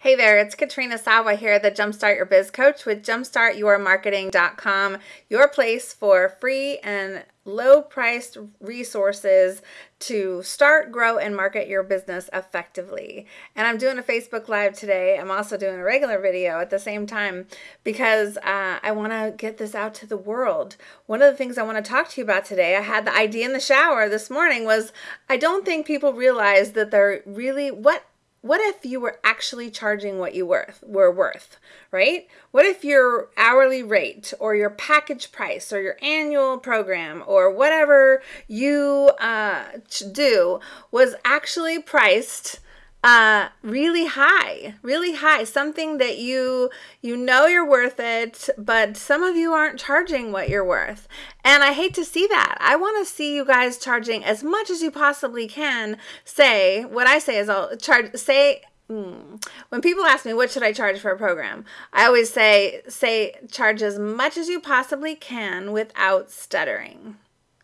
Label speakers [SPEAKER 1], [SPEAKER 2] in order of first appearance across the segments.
[SPEAKER 1] Hey there, it's Katrina Sawa here, the Jumpstart Your Biz Coach with jumpstartyourmarketing.com, your place for free and low priced resources to start, grow, and market your business effectively. And I'm doing a Facebook Live today. I'm also doing a regular video at the same time because uh, I want to get this out to the world. One of the things I want to talk to you about today, I had the idea in the shower this morning, was I don't think people realize that they're really what what if you were actually charging what you worth were worth right? What if your hourly rate or your package price or your annual program or whatever you uh, do was actually priced uh really high really high something that you you know you're worth it but some of you aren't charging what you're worth. And i hate to see that. I want to see you guys charging as much as you possibly can say what i say is i'll charge say mm, when people ask me what should I charge for a program, I always say say charge as much as you possibly can without stuttering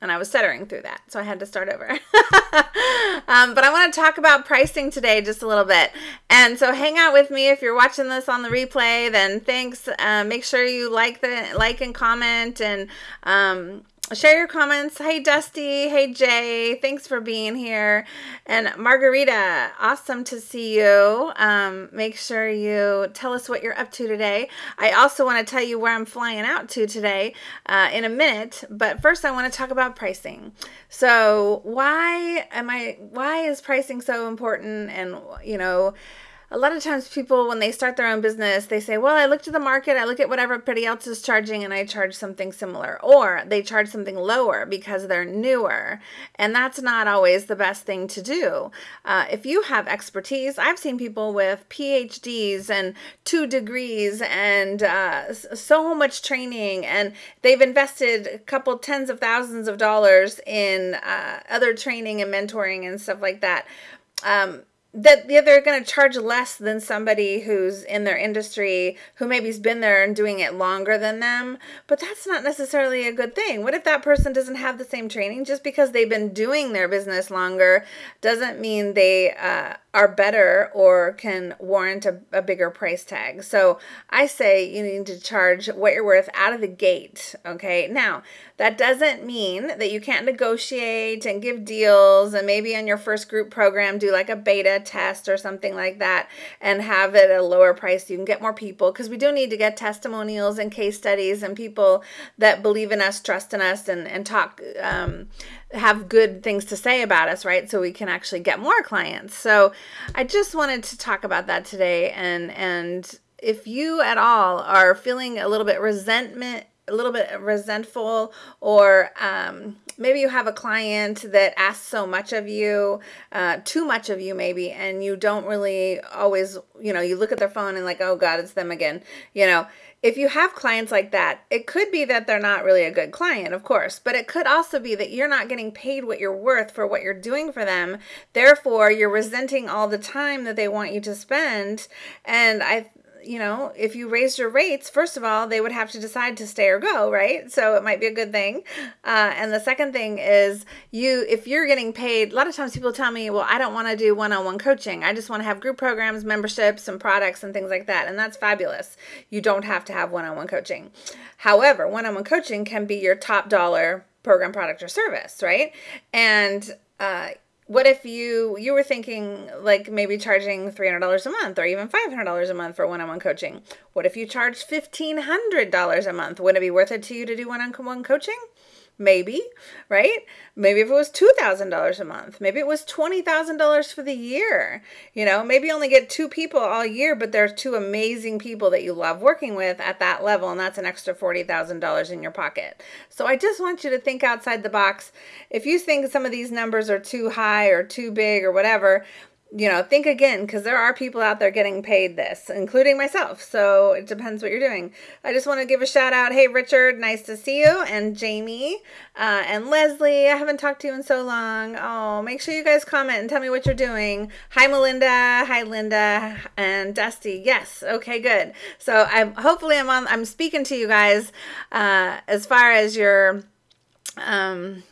[SPEAKER 1] and I was stuttering through that, so I had to start over. um, but I want to talk about pricing today just a little bit. And so hang out with me if you're watching this on the replay. Then thanks. Uh, make sure you like the like and comment and um, share your comments. Hey, Dusty. Hey, Jay. Thanks for being here. And Margarita, awesome to see you. Um, make sure you tell us what you're up to today. I also want to tell you where I'm flying out to today uh, in a minute. But first, I want to talk about pricing. So, why am I? Why is pricing so important? And you know a lot of times people when they start their own business they say well i looked at the market i look at what everybody else is charging and i charge something similar. Or they charge something lower because they're newer and that's not always the best thing to do. Uh, if you have expertise i've seen people with phds and two degrees and uh, so much training and they've invested a couple tens of thousands of dollars in uh, other training and mentoring and stuff like that. Um, that they're going to charge less than somebody who's in their industry who maybe's been there and doing it longer than them but that's not necessarily a good thing. What if that person doesn't have the same training? Just because they've been doing their business longer doesn't mean they uh, are better or can warrant a, a, bigger price tag. So I say you need to charge what you're worth out of the gate. Okay. Now, that doesn't mean that you can't negotiate and give deals and maybe on your first group program do like a beta test or something like that and have it at a lower price. You can get more people because we do need to get testimonials and case studies and people that believe in us, trust in us, and, and talk. Um, have good things to say about us, right? So we can actually get more clients. So I just wanted to talk about that today and and if you at all are feeling a little bit resentment a little bit resentful or um, maybe you have a client that asks so much of you uh, too much of you maybe and you don't really always you know you look at their phone and like oh god it's them again you know if you have clients like that, it could be that they're not really a good client, of course, but it could also be that you're not getting paid what you're worth for what you're doing for them. Therefore, you're resenting all the time that they want you to spend. And I you know, if you raised your rates, first of all, they would have to decide to stay or go, right? So it might be a good thing. Uh, and the second thing is you, if you're getting paid, a lot of times people tell me, well, I don't want to do one on one coaching. I just want to have group programs, memberships, and products and things like that. And that's fabulous. You don't have to have one on one coaching. However, one on one coaching can be your top dollar program, product, or service, right? And uh, what if you you were thinking like maybe charging $300 a month or even $500 a month for one-on-one coaching. What if you charged $1500 a month? Would it be worth it to you to do one-on-one coaching maybe, right? Maybe if it was $2,000 a month, maybe it was $20,000 for the year. You know, maybe you only get two people all year, but there's two amazing people that you love working with at that level, and that's an extra $40,000 in your pocket. So I just want you to think outside the box. If you think some of these numbers are too high or too big or whatever, you know, think again because there are people out there getting paid this, including myself. So it depends what you're doing. I just want to give a shout out. Hey, Richard, nice to see you. And Jamie uh, and Leslie, I haven't talked to you in so long. Oh, make sure you guys comment and tell me what you're doing. Hi, Melinda. Hi, Linda. And Dusty. Yes. Okay, good. So I'm hopefully I'm on, I'm speaking to you guys uh, as far as your, um,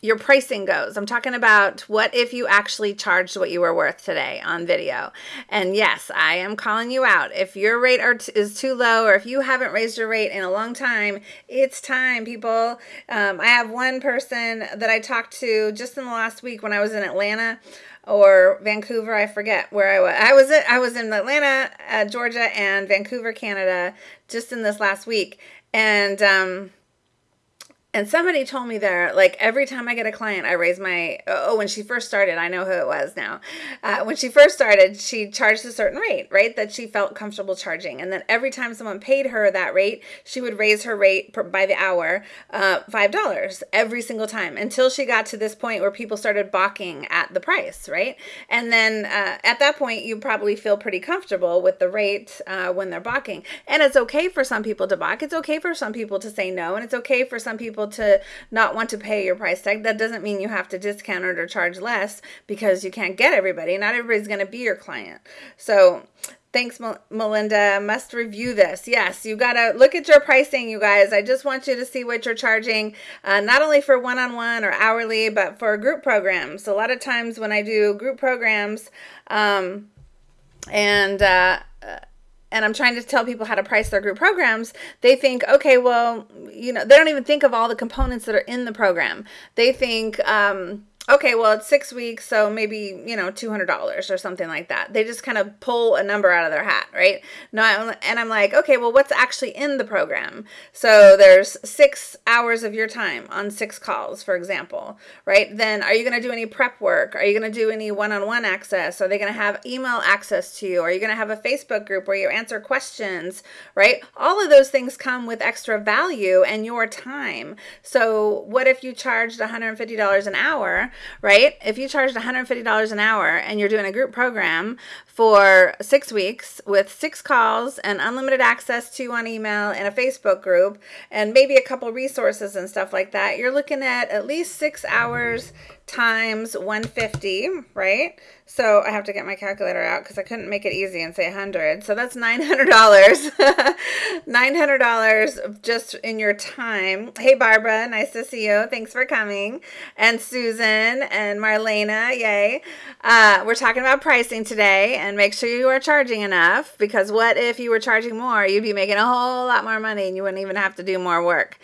[SPEAKER 1] your pricing goes. I'm talking about what if you actually charged what you were worth today on video. And yes, I am calling you out. If your rate is too low or if you haven't raised your rate in a long time, it's time, people. Um, I have one person that I talked to just in the last week when I was in Atlanta or Vancouver. I forget where I was. I was I was in Atlanta, uh, Georgia, and Vancouver, Canada, just in this last week. And um, and somebody told me there, like every time I get a client, I raise my. Oh, when she first started, I know who it was now. Uh, when she first started, she charged a certain rate, right? That she felt comfortable charging. And then every time someone paid her that rate, she would raise her rate per, by the hour uh, $5 every single time until she got to this point where people started balking at the price, right? And then uh, at that point, you probably feel pretty comfortable with the rate uh, when they're balking. And it's okay for some people to balk. It's okay for some people to say no. And it's okay for some people to not want to pay your price tag. That doesn't mean you have to discount it or charge less because you can't get everybody. Not everybody's going to be your client. So, Thanks, Melinda. Must review this. Yes, you got to look at your pricing, you guys. I just want you to see what you're charging, uh, not only for one on one or hourly, but for group programs. A lot of times when I do group programs, um, and uh, and I'm trying to tell people how to price their group programs, they think, okay, well, you know, they don't even think of all the components that are in the program. They think, um, okay, well, it's six weeks, so maybe, you know, $200 or something like that. They just kind of pull a number out of their hat, right? No, and I'm like, okay, well, what's actually in the program? So there's six hours of your time on six calls, for example, right? Then are you going to do any prep work? Are you going to do any one on one access? Are they going to have email access to you? Are you going to have a Facebook group where you answer questions, right? All of those things come with extra value and your time. So what if you charged $150 an hour? Right? If you charged $150 an hour and you're doing a group program for six weeks with six calls and unlimited access to on email and a Facebook group and maybe a couple resources and stuff like that, you're looking at at least six hours times 150, right? So I have to get my calculator out because I couldn't make it easy and say 100. So that's $900. $900 just in your time. Hey, Barbara, nice to see you. Thanks for coming. And Susan and Marlena, yay. Uh, we're talking about pricing today and make sure you are charging enough because what if you were charging more? You'd be making a whole lot more money and you wouldn't even have to do more work.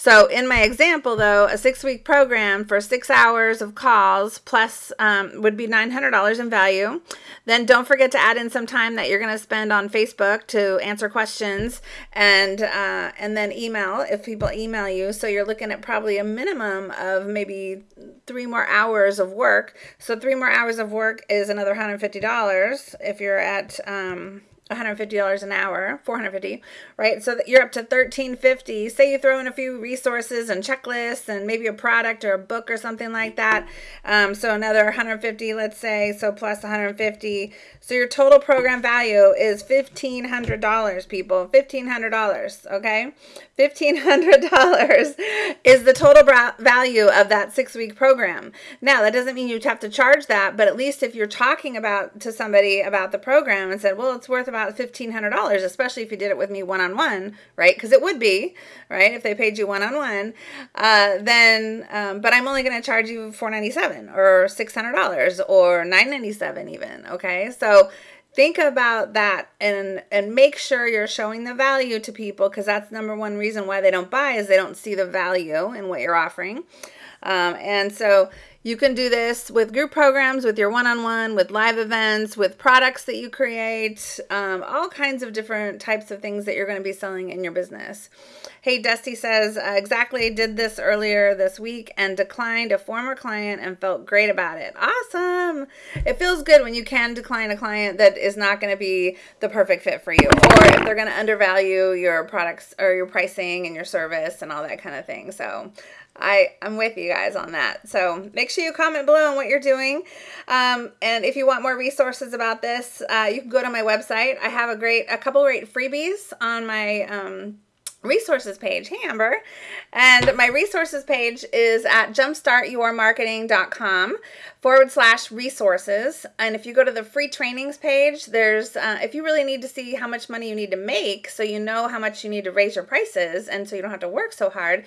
[SPEAKER 1] So in my example, though, a six-week program for six hours of calls plus um, would be $900 in value. Then don't forget to add in some time that you're going to spend on Facebook to answer questions and uh, and then email if people email you. So you're looking at probably a minimum of maybe three more hours of work. So three more hours of work is another $150 if you're at um, $150 an hour, 450, right? So that you're up to 1350. Say you throw in a few resources and checklists and maybe a product or a book or something like that. Um, so another 150, let's say, so plus 150. So your total program value is $1,500, people. $1,500, okay? $1,500 is the total value of that six week program. Now, that doesn't mean you have to charge that, but at least if you're talking about to somebody about the program and said, well, it's worth about $1,500, especially if you did it with me one on one, right? Because it would be, right? If they paid you one on one, then, um, but I'm only going to charge you 497 or $600 or 997 even, okay? So, think about that and and make sure you're showing the value to people because that's number one reason why they don't buy is they don't see the value in what you're offering um, and so you can do this with group programs, with your one on one, with live events, with products that you create, um, all kinds of different types of things that you're going to be selling in your business. Hey, Dusty says, exactly, did this earlier this week and declined a former client and felt great about it. Awesome. It feels good when you can decline a client that is not going to be the perfect fit for you, or if they're going to undervalue your products or your pricing and your service and all that kind of thing. So, I, I'm with you guys on that. So make sure you comment below on what you're doing. Um, and if you want more resources about this, uh, you can go to my website. I have a great, a couple great freebies on my um, resources page. Hey, Amber. And my resources page is at jumpstartyourmarketing.com forward slash resources. And if you go to the free trainings page, there's, uh, if you really need to see how much money you need to make so you know how much you need to raise your prices and so you don't have to work so hard,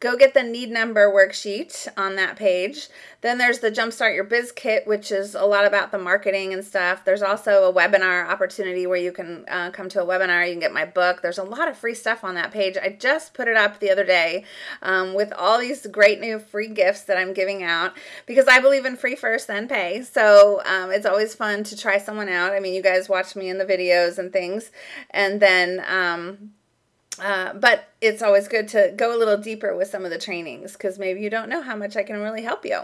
[SPEAKER 1] go get the need number worksheet on that page. Then there's the Jumpstart Your Biz Kit, which is a lot about the marketing and stuff. There's also a webinar opportunity where you can uh, come to a webinar. You can get my book. There's a lot of free stuff on that page. I just put it up the other day um, with all these great new free gifts that I'm giving out because I believe in free first, then pay. So um, it's always fun to try someone out. I mean, you guys watch me in the videos and things. And then, um, uh, but it's always good to go a little deeper with some of the trainings because maybe you don't know how much I can really help you.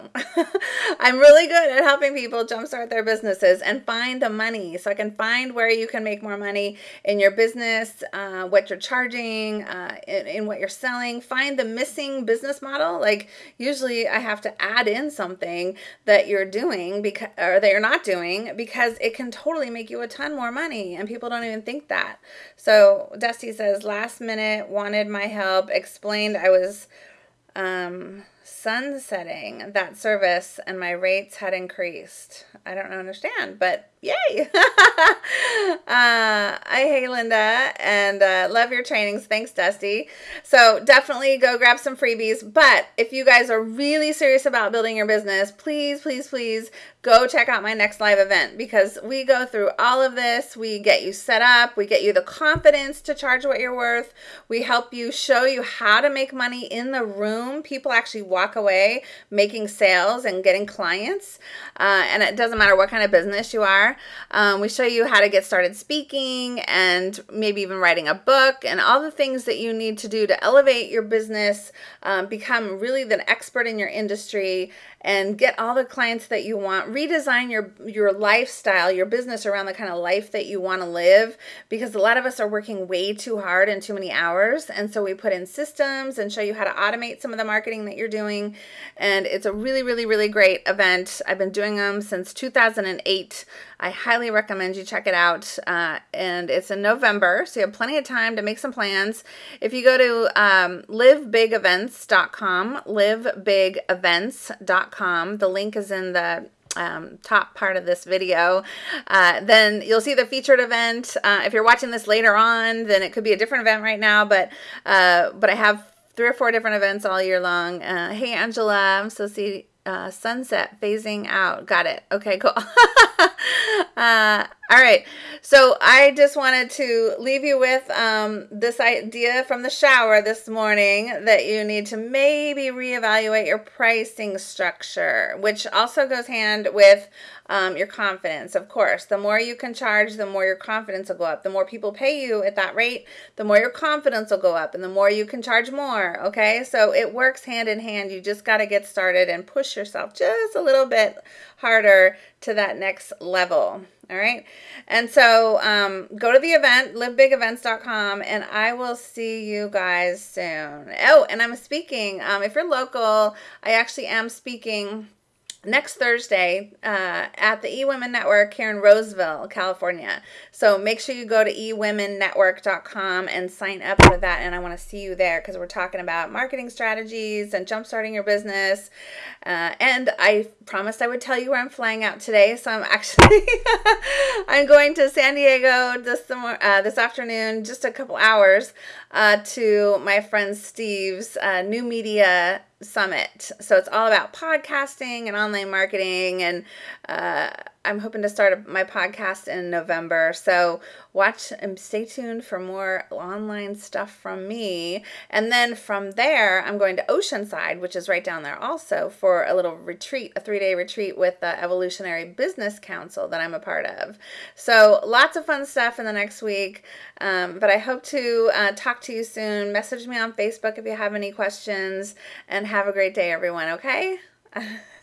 [SPEAKER 1] I'm really good at helping people jumpstart their businesses and find the money. So I can find where you can make more money in your business, uh, what you're charging, uh, in, in, what you're selling. Find the missing business model. Like usually I have to add in something that you're doing because or that you're not doing because it can totally make you a ton more money and people don't even think that. So Dusty says last minute wanted my help, explained I was um, sunsetting that service and my rates had increased. I don't understand, but yay. uh, I hey Linda and uh, love your trainings. Thanks, Dusty. So definitely go grab some freebies. But if you guys are really serious about building your business, please, please, please go check out my next live event because we go through all of this. We get you set up, we get you the confidence to charge what you're worth. We help you show you how to make money in the room. People actually walk away making sales and getting clients. Uh, and it doesn't matter what kind of business you are. Um, we show you how to get started speaking and maybe even writing a book and all the things that you need to do to elevate your business, um, become really the expert in your industry, and get all the clients that you want redesign your your lifestyle your business around the kind of life that you want to live because a lot of us are working way too hard and too many hours and so we put in systems and show you how to automate some of the marketing that you're doing and it's a really really really great event i've been doing them since 2008 I highly recommend you check it out. Uh, and it's in November, so you have plenty of time to make some plans. If you go to um, livebigevents.com, livebigevents.com, the link is in the um, top part of this video, uh, then you'll see the featured event. Uh, if you're watching this later on, then it could be a different event right now, but uh, but I have three or four different events all year long. Uh, hey, Angela, I'm so see uh, sunset phasing out. Got it. Okay, cool. uh, all right. So I just wanted to leave you with um, this idea from the shower this morning that you need to maybe reevaluate your pricing structure, which also goes hand with um, your confidence. Of course, the more you can charge, the more your confidence will go up. The more people pay you at that rate, the more your confidence will go up, and the more you can charge more. Okay, so it works hand in hand. You just got to get started and push yourself just a little bit harder to that next level. All right. And so um, go to the event, livebigevents.com, and I will see you guys soon. Oh, and I'm speaking. Um, if you're local, I actually am speaking next Thursday uh, at the eWomen Network here in Roseville, California. So make sure you go to ewomennetwork.com and sign up for that. And I want to see you there because we're talking about marketing strategies and jumpstarting your business. Uh, and I promised I would tell you where I'm flying out today. So I'm actually I'm going to San Diego this uh, this afternoon, just a couple hours, uh, to my friend Steve's uh, new media summit. So it's all about podcasting and online marketing and uh, I'm hoping to start my podcast in November. So watch and stay tuned for more online stuff from me. And then from there, I'm going to Oceanside, which is right down there also, for a little retreat, a three day retreat with the Evolutionary Business Council that I'm a part of. So lots of fun stuff in the next week. Um, but I hope to uh, talk to you soon. Message me on Facebook if you have any questions. And have a great day, everyone, okay?